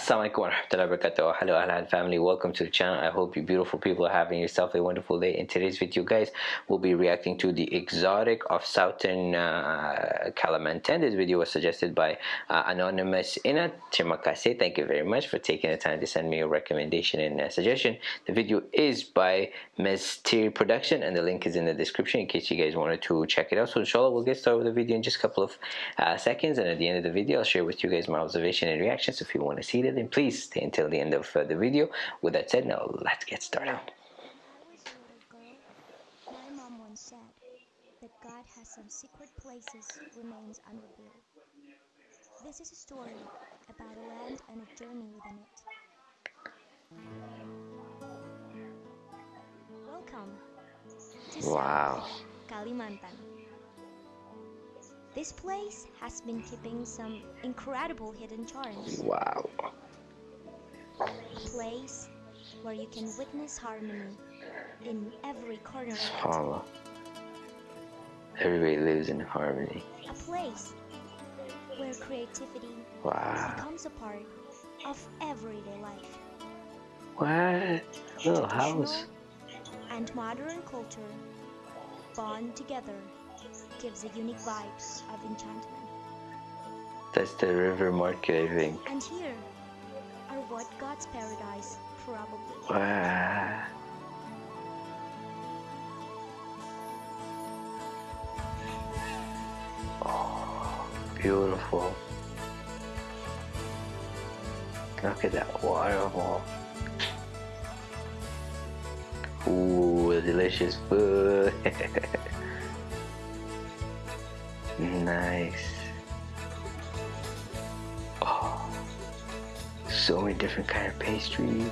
Assalamualaikum warahmatullahi wabarakatuh. Hello Ahlan family, welcome to the channel. I hope you beautiful people are having yourself a wonderful day. In today's video guys, we'll be reacting to the exotic of southern uh, Kalimantan. This video was suggested by uh, Anonymous Inat. Terima. Thank you very much for taking the time to send me a recommendation and a suggestion. The video is by Mestiri Production and the link is in the description in case you guys wanted to check it out. So inshallah we'll get started with the video in just a couple of uh, seconds and at the end of the video I'll share with you guys my observation and reactions. If you want to see it then please stay until the end of uh, the video. With that said, now let's get started. My mom once said that God has some secret places remains unrevealed. This is a story about a land and a journey within it. Welcome to Wow. Kalimantan. This place has been keeping some incredible hidden charms. Wow. Place where you can witness harmony in every corner. SubhanAllah. Everybody lives in harmony. A place where creativity Wow. becomes a part of everyday life. What? Little house. And modern culture bond together gives a unique vibes of enchantment. That's the river market, I think. And here are what God's paradise probably. Oh, beautiful. Look at that waterfall. Ooh, delicious food. nice. So many different kind of pastries.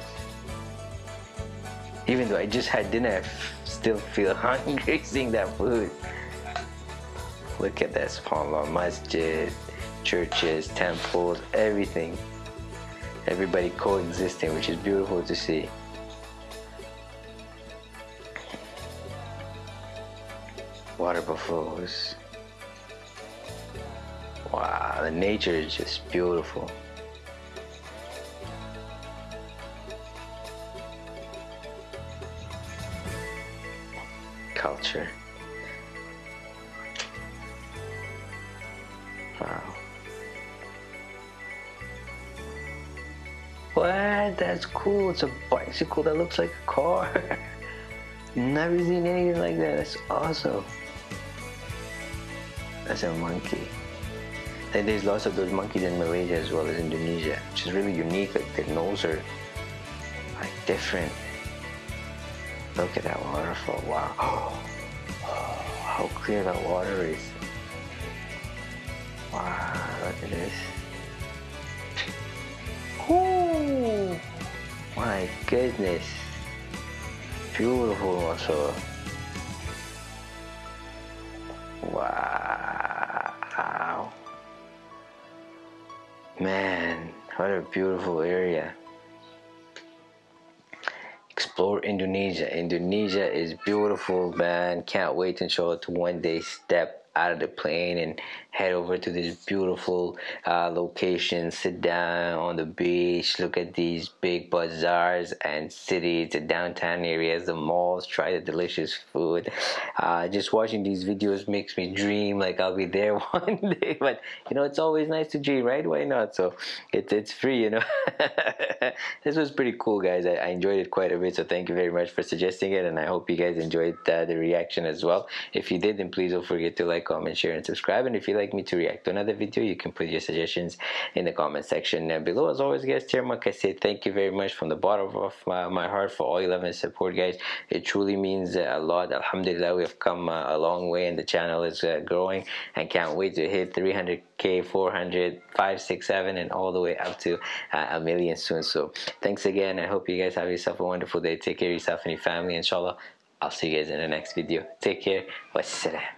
Even though I just had dinner, I still feel hungry seeing that food. Look at that, subhanAllah, masjid, churches, temples, everything. Everybody coexisting, which is beautiful to see. Water buffaloes. Wow, the nature is just beautiful. Culture. Wow. What? That's cool. It's a bicycle that looks like a car. Never seen anything like that. That's awesome. That's a monkey. And there's lots of those monkeys in Malaysia as well as Indonesia, which is really unique. Like their nose are like different. Look at that waterfall. Wow. how clear that water is. Wow, look at this. Ooh, my goodness. Beautiful also. Wow. Man, what a beautiful area. Indonesia. Indonesia is beautiful, man. Can't wait until to one day step out of the plane and head over to this beautiful uh, location sit down on the beach look at these big bazaars and cities the downtown areas the malls try the delicious food. Uh, just watching these videos makes me dream like I'll be there one day but you know it's always nice to dream right? Why not? So it's it's free you know? This was pretty cool guys. I, I, enjoyed it quite a bit so thank you very much for suggesting it and I hope you guys enjoyed uh, the reaction as well. If you did then please don't forget to like comment share and subscribe and if you'd like me to react to another video you can put your suggestions in the comment section below. As always guys I say thank you very much from the bottom of my, my heart for all your love and support guys. It truly means a lot. Alhamdulillah we have come uh, a long way and the channel is uh, growing. And can't wait to hit 300k 400 5 6 7 and all the way up to uh, a million soon. So thanks again. I hope you guys have yourself a wonderful day. Take care of yourself and your family. Inshallah I'll see you guys in the next video. Take care. Wassalam